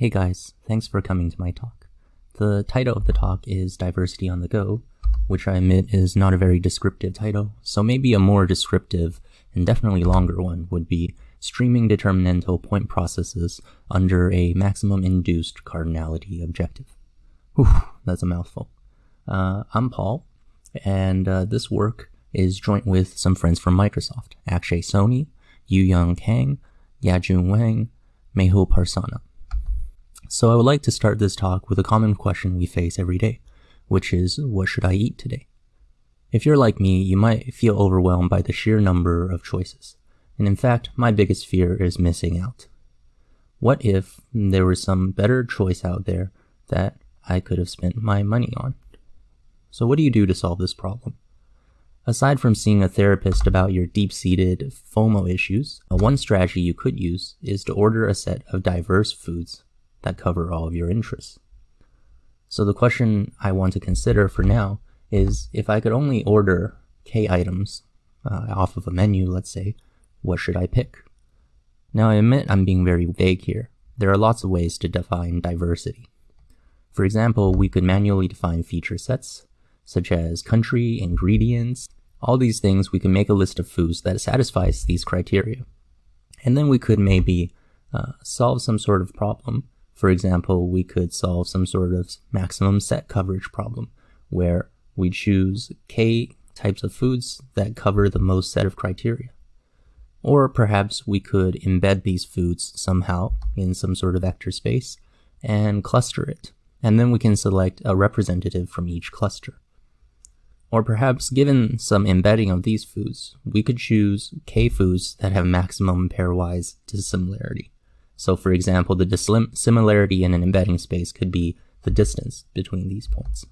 Hey guys, thanks for coming to my talk. The title of the talk is Diversity on the Go, which I admit is not a very descriptive title, so maybe a more descriptive and definitely longer one would be Streaming Determinantal Point Processes under a Maximum Induced Cardinality Objective. Whew, that's a mouthful. Uh, I'm Paul, and uh, this work is joint with some friends from Microsoft, Akshay Soni, Eun Yong Kang, Yajun Wang, Mehul Parsana. So I would like to start this talk with a common question we face every day, which is, what should I eat today? If you're like me, you might feel overwhelmed by the sheer number of choices. And in fact, my biggest fear is missing out. What if there was some better choice out there that I could have spent my money on? So what do you do to solve this problem? Aside from seeing a therapist about your deep-seated FOMO issues, one strategy you could use is to order a set of diverse foods that cover all of your interests. So the question I want to consider for now is if I could only order K items uh, off of a menu, let's say, what should I pick? Now I admit I'm being very vague here. There are lots of ways to define diversity. For example, we could manually define feature sets, such as country, ingredients, all these things we can make a list of foods that satisfies these criteria. And then we could maybe uh, solve some sort of problem for example, we could solve some sort of maximum set coverage problem where we choose K types of foods that cover the most set of criteria. Or perhaps we could embed these foods somehow in some sort of vector space and cluster it. And then we can select a representative from each cluster. Or perhaps given some embedding of these foods, we could choose K foods that have maximum pairwise dissimilarity. So for example, the dissimilarity in an embedding space could be the distance between these points.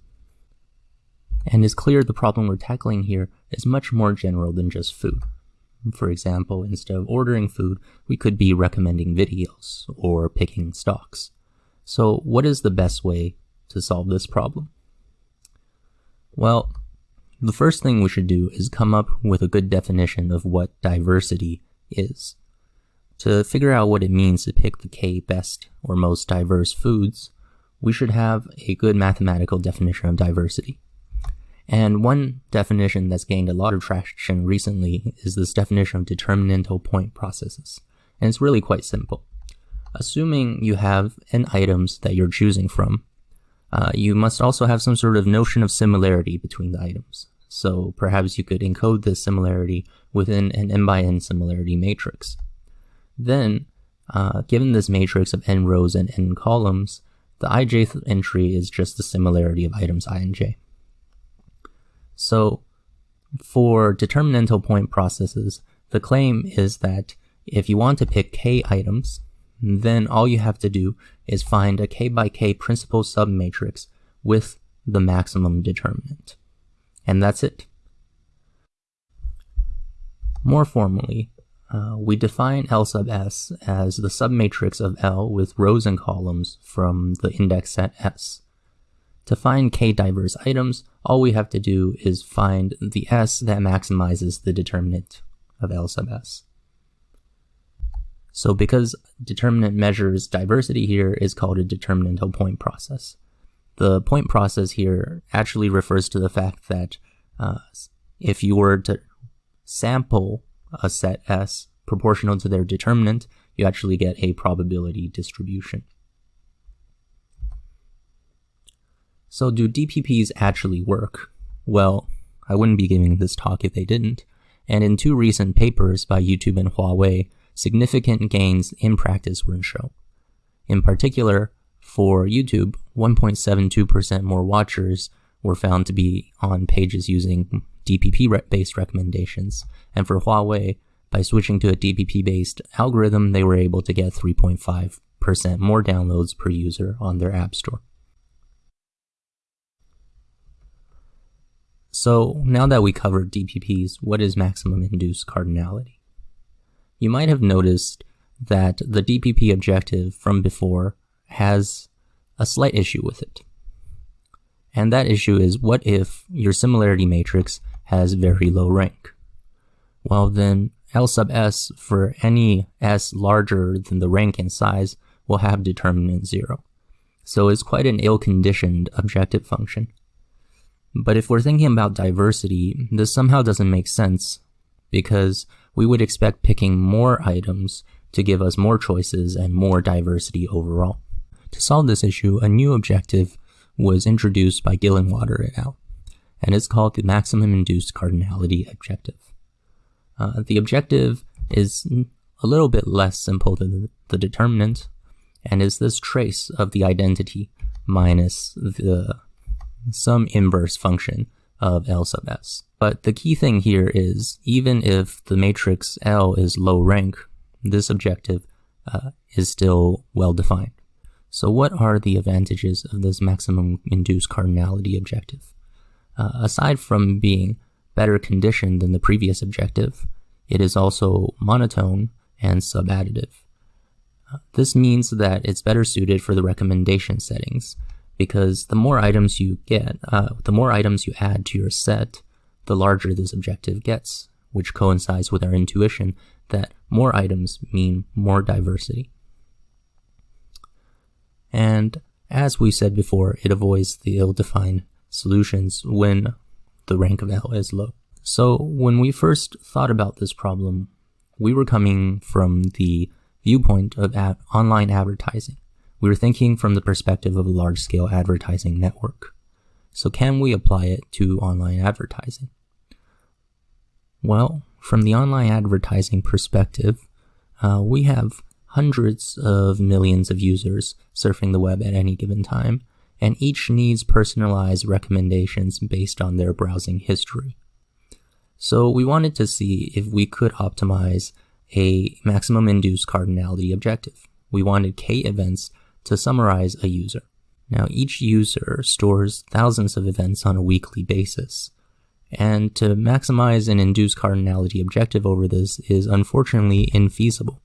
And it's clear the problem we're tackling here is much more general than just food. For example, instead of ordering food, we could be recommending videos or picking stocks. So what is the best way to solve this problem? Well, the first thing we should do is come up with a good definition of what diversity is. To figure out what it means to pick the K best or most diverse foods, we should have a good mathematical definition of diversity. And one definition that's gained a lot of traction recently is this definition of determinantal point processes. And it's really quite simple. Assuming you have n items that you're choosing from, uh, you must also have some sort of notion of similarity between the items. So perhaps you could encode this similarity within an n by n similarity matrix. Then, uh, given this matrix of n rows and n columns, the ijth entry is just the similarity of items i and j. So, for determinantal point processes, the claim is that if you want to pick k items, then all you have to do is find a k by k principal submatrix with the maximum determinant. And that's it. More formally, uh, we define L sub S as the submatrix of L with rows and columns from the index set S. To find k diverse items, all we have to do is find the S that maximizes the determinant of L sub S. So because determinant measures diversity here is called a determinantal point process. The point process here actually refers to the fact that uh, if you were to sample a set S proportional to their determinant, you actually get a probability distribution. So do DPPs actually work? Well, I wouldn't be giving this talk if they didn't, and in two recent papers by YouTube and Huawei, significant gains in practice were shown. In particular, for YouTube, 1.72% more watchers were found to be on pages using DPP-based recommendations, and for Huawei, by switching to a DPP-based algorithm, they were able to get 3.5% more downloads per user on their app store. So now that we covered DPPs, what is maximum induced cardinality? You might have noticed that the DPP objective from before has a slight issue with it. And that issue is what if your similarity matrix has very low rank? Well then, L sub s for any s larger than the rank and size will have determinant 0. So it's quite an ill-conditioned objective function. But if we're thinking about diversity, this somehow doesn't make sense because we would expect picking more items to give us more choices and more diversity overall. To solve this issue, a new objective was introduced by Gillenwater et al., and it's called the Maximum Induced Cardinality Objective. Uh, the objective is a little bit less simple than the determinant, and is this trace of the identity minus the some inverse function of L sub s. But the key thing here is even if the matrix L is low rank, this objective uh, is still well defined. So what are the advantages of this maximum induced cardinality objective? Uh, aside from being better conditioned than the previous objective, it is also monotone and subadditive. Uh, this means that it's better suited for the recommendation settings, because the more items you get, uh, the more items you add to your set, the larger this objective gets, which coincides with our intuition that more items mean more diversity. And as we said before, it avoids the ill-defined solutions when the rank of L is low. So when we first thought about this problem, we were coming from the viewpoint of ad online advertising. We were thinking from the perspective of a large-scale advertising network. So can we apply it to online advertising? Well, from the online advertising perspective, uh, we have hundreds of millions of users surfing the web at any given time, and each needs personalized recommendations based on their browsing history. So we wanted to see if we could optimize a maximum induced cardinality objective. We wanted k events to summarize a user. Now each user stores thousands of events on a weekly basis. And to maximize an induced cardinality objective over this is unfortunately infeasible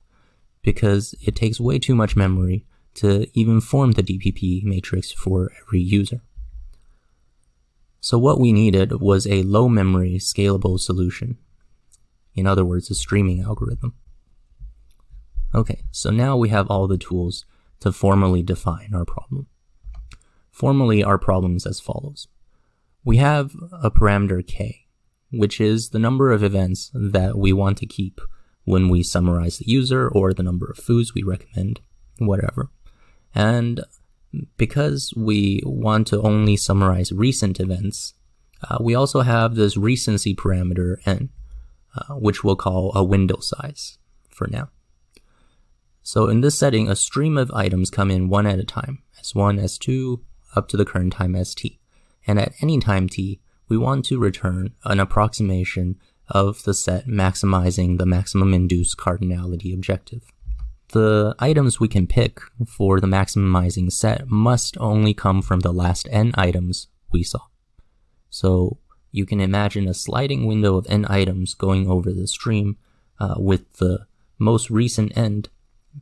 because it takes way too much memory to even form the DPP matrix for every user. So what we needed was a low memory scalable solution. In other words, a streaming algorithm. Okay, so now we have all the tools to formally define our problem. Formally, our problem is as follows. We have a parameter k, which is the number of events that we want to keep when we summarize the user or the number of foods we recommend, whatever. And because we want to only summarize recent events, uh, we also have this recency parameter n, uh, which we'll call a window size for now. So in this setting, a stream of items come in one at a time, S1, S2, up to the current time st. And at any time t, we want to return an approximation of the set maximizing the maximum induced cardinality objective. The items we can pick for the maximizing set must only come from the last n items we saw. So you can imagine a sliding window of n items going over the stream uh, with the most recent end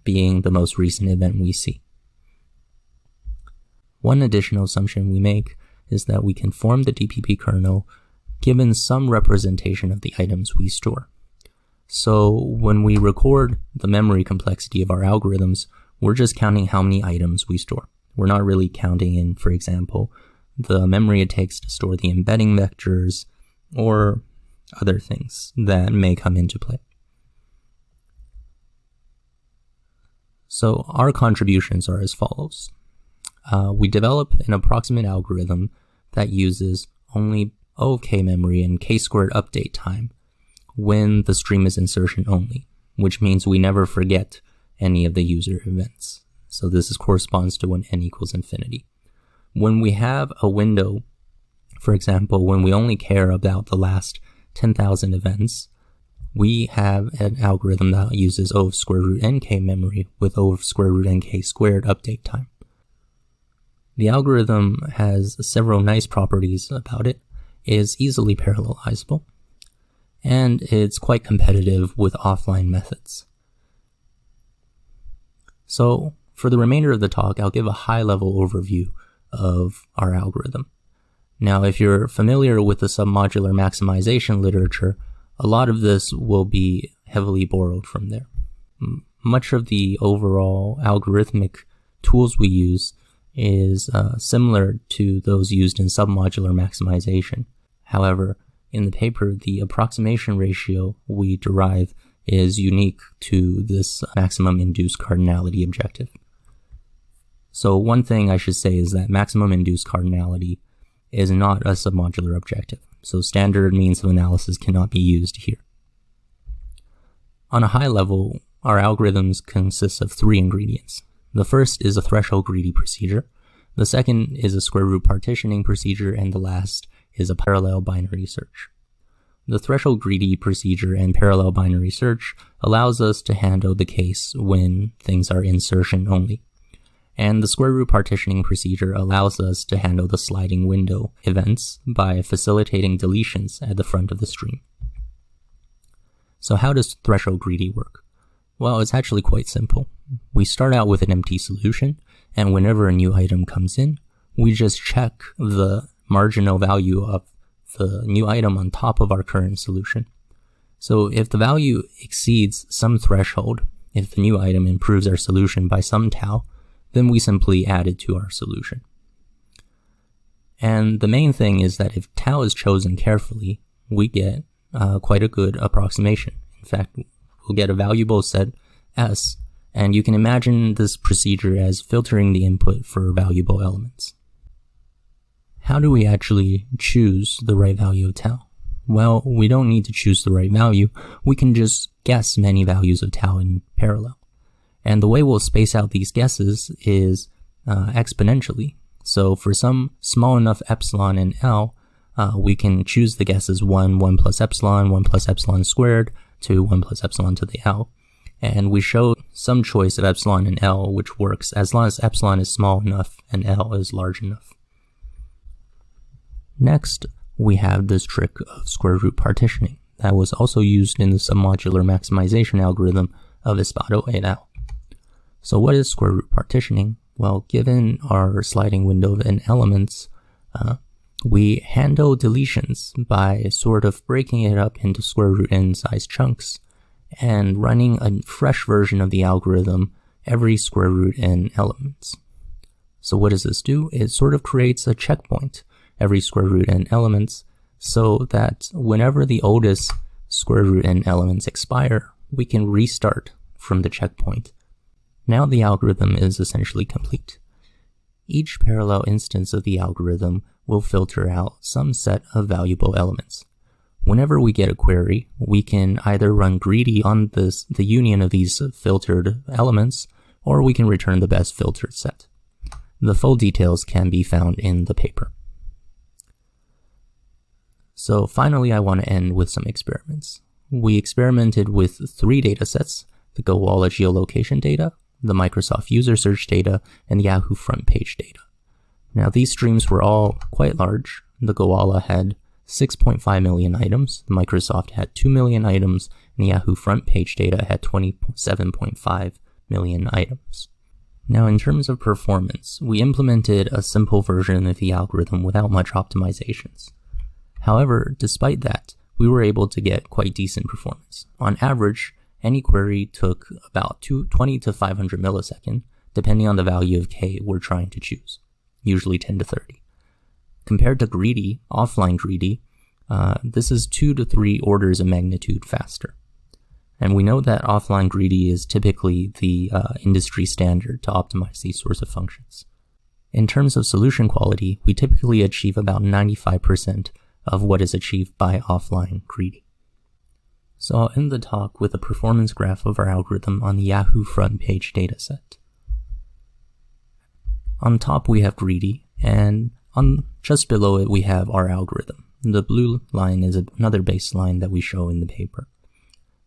being the most recent event we see. One additional assumption we make is that we can form the DPP kernel given some representation of the items we store. So when we record the memory complexity of our algorithms, we're just counting how many items we store. We're not really counting in, for example, the memory it takes to store the embedding vectors or other things that may come into play. So our contributions are as follows. Uh, we develop an approximate algorithm that uses only O of k memory and k squared update time when the stream is insertion only, which means we never forget any of the user events. So this is, corresponds to when n equals infinity. When we have a window, for example, when we only care about the last 10,000 events, we have an algorithm that uses O of square root nk memory with O of square root nk squared update time. The algorithm has several nice properties about it, is easily parallelizable, and it's quite competitive with offline methods. So for the remainder of the talk, I'll give a high-level overview of our algorithm. Now, if you're familiar with the submodular maximization literature, a lot of this will be heavily borrowed from there. much of the overall algorithmic tools we use is uh, similar to those used in submodular maximization. However, in the paper, the approximation ratio we derive is unique to this maximum induced cardinality objective. So one thing I should say is that maximum induced cardinality is not a submodular objective, so standard means of analysis cannot be used here. On a high level, our algorithms consist of three ingredients. The first is a threshold greedy procedure, the second is a square root partitioning procedure, and the last is a parallel binary search. The threshold greedy procedure and parallel binary search allows us to handle the case when things are insertion only and the square root partitioning procedure allows us to handle the sliding window events by facilitating deletions at the front of the stream. So how does threshold greedy work? Well, it's actually quite simple. We start out with an empty solution, and whenever a new item comes in, we just check the marginal value of the new item on top of our current solution. So if the value exceeds some threshold, if the new item improves our solution by some tau, then we simply add it to our solution. And the main thing is that if tau is chosen carefully, we get uh, quite a good approximation. In fact, we'll get a valuable set S, and you can imagine this procedure as filtering the input for valuable elements. How do we actually choose the right value of tau? Well, we don't need to choose the right value, we can just guess many values of tau in parallel. And the way we'll space out these guesses is uh, exponentially. So for some small enough epsilon in L, uh, we can choose the guesses 1, 1 plus epsilon, 1 plus epsilon squared, to 1 plus epsilon to the L. And we show some choice of epsilon and L, which works as long as epsilon is small enough and L is large enough. Next, we have this trick of square root partitioning that was also used in the submodular maximization algorithm of Epasto et al. So what is square root partitioning? Well, given our sliding window of n elements, uh, we handle deletions by sort of breaking it up into square root n size chunks and running a fresh version of the algorithm every square root n elements. So what does this do? It sort of creates a checkpoint every square root n elements so that whenever the oldest square root n elements expire, we can restart from the checkpoint now the algorithm is essentially complete. Each parallel instance of the algorithm will filter out some set of valuable elements. Whenever we get a query, we can either run greedy on this, the union of these filtered elements, or we can return the best filtered set. The full details can be found in the paper. So finally, I want to end with some experiments. We experimented with three datasets, the Gowalla geolocation data, the Microsoft user search data, and the Yahoo front page data. Now these streams were all quite large. The Gowalla had 6.5 million items, Microsoft had 2 million items, and the Yahoo front page data had 27.5 million items. Now in terms of performance, we implemented a simple version of the algorithm without much optimizations. However, despite that, we were able to get quite decent performance. On average, any query took about 20 to 500 millisecond, depending on the value of k we're trying to choose, usually 10 to 30. Compared to greedy, offline greedy, uh, this is 2 to 3 orders of magnitude faster. And we know that offline greedy is typically the uh, industry standard to optimize these sorts of functions. In terms of solution quality, we typically achieve about 95% of what is achieved by offline greedy. So I'll end the talk with a performance graph of our algorithm on the Yahoo front page dataset. On top we have greedy, and on just below it we have our algorithm. The blue line is another baseline that we show in the paper.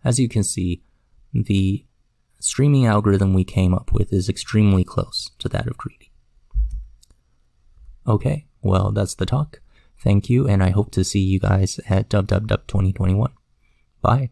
As you can see, the streaming algorithm we came up with is extremely close to that of greedy. Okay, well that's the talk. Thank you, and I hope to see you guys at DubDubDub 2021. Bye.